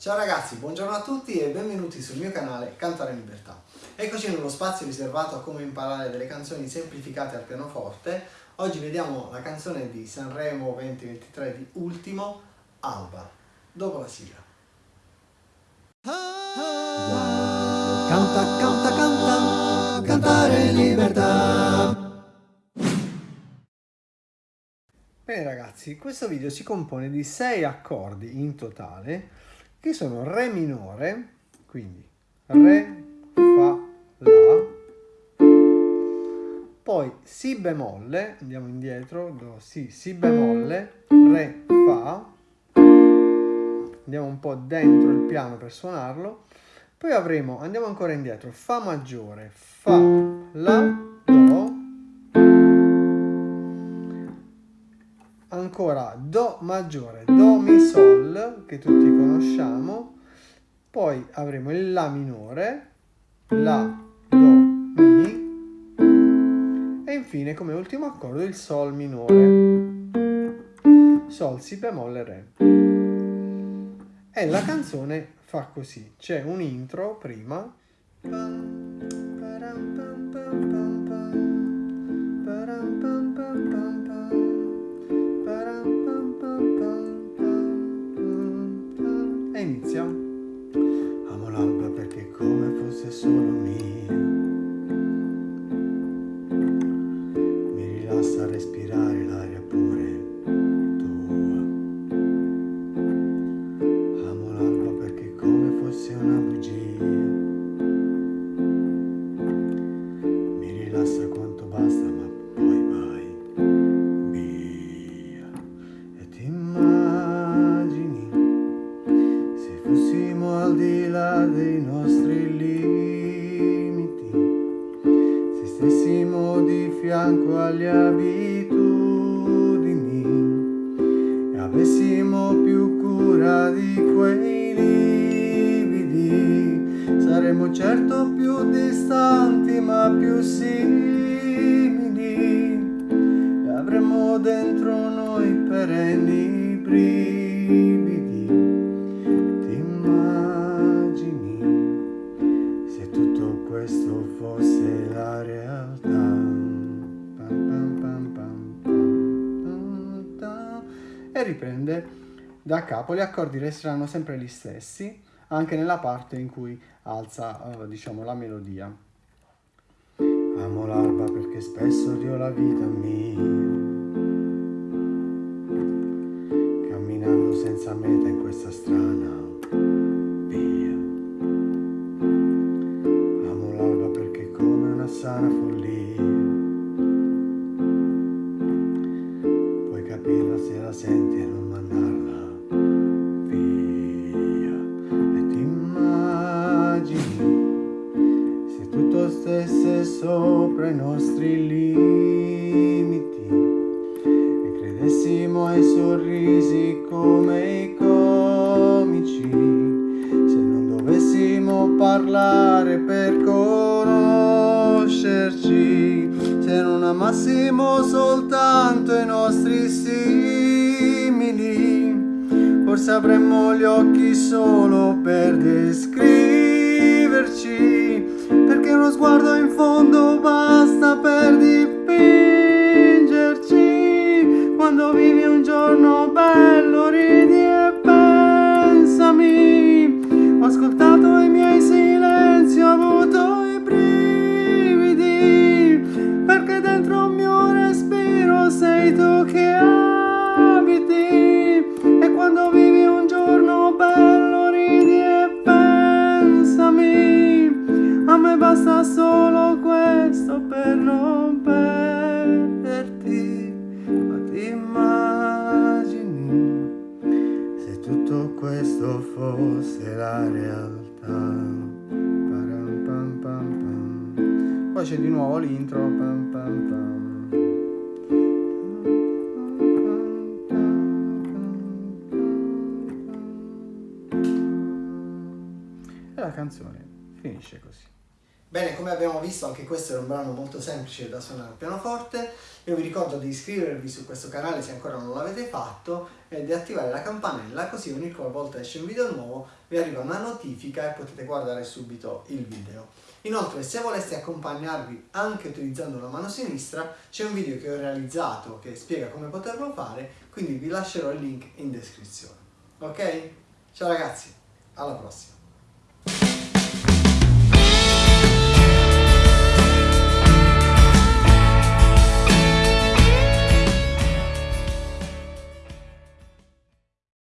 Ciao ragazzi, buongiorno a tutti e benvenuti sul mio canale Cantare in Libertà. Eccoci nello spazio riservato a come imparare delle canzoni semplificate al pianoforte. Oggi vediamo la canzone di Sanremo 2023 di Ultimo, Alba, dopo la sigla. Canta, canta, canta, cantare in libertà. Bene ragazzi, questo video si compone di 6 accordi in totale che sono Re minore, quindi Re, Fa, La, poi Si bemolle, andiamo indietro, do, Si, Si bemolle, Re, Fa, andiamo un po' dentro il piano per suonarlo, poi avremo, andiamo ancora indietro, Fa maggiore, Fa, La, ancora Do maggiore, Do Mi Sol, che tutti conosciamo, poi avremo il La minore, La, Do, Mi, e infine come ultimo accordo il Sol minore, Sol, Si bemolle, Re. E la canzone fa così, c'è un intro prima, lividi, saremmo certo più distanti ma più simili e avremmo dentro noi perenni brividi. Ti immagini se tutto questo fosse la realtà? e riprende da capo. Gli accordi resteranno sempre gli stessi, anche nella parte in cui alza, uh, diciamo, la melodia. Amo l'alba perché spesso dio la vita mia, sopra i nostri limiti e credessimo ai sorrisi come i comici. Se non dovessimo parlare per conoscerci se non amassimo soltanto i nostri simili forse avremmo gli occhi solo per descriverci basta solo questo per non perderti, ma ti immagini se tutto questo fosse la realtà. Poi c'è di nuovo l'intro. E la canzone finisce così. Bene, come abbiamo visto anche questo era un brano molto semplice da suonare al pianoforte. Io vi ricordo di iscrivervi su questo canale se ancora non l'avete fatto e di attivare la campanella così ogni volta esce un video nuovo vi arriva una notifica e potete guardare subito il video. Inoltre se voleste accompagnarvi anche utilizzando la mano sinistra c'è un video che ho realizzato che spiega come poterlo fare quindi vi lascerò il link in descrizione. Ok? Ciao ragazzi, alla prossima!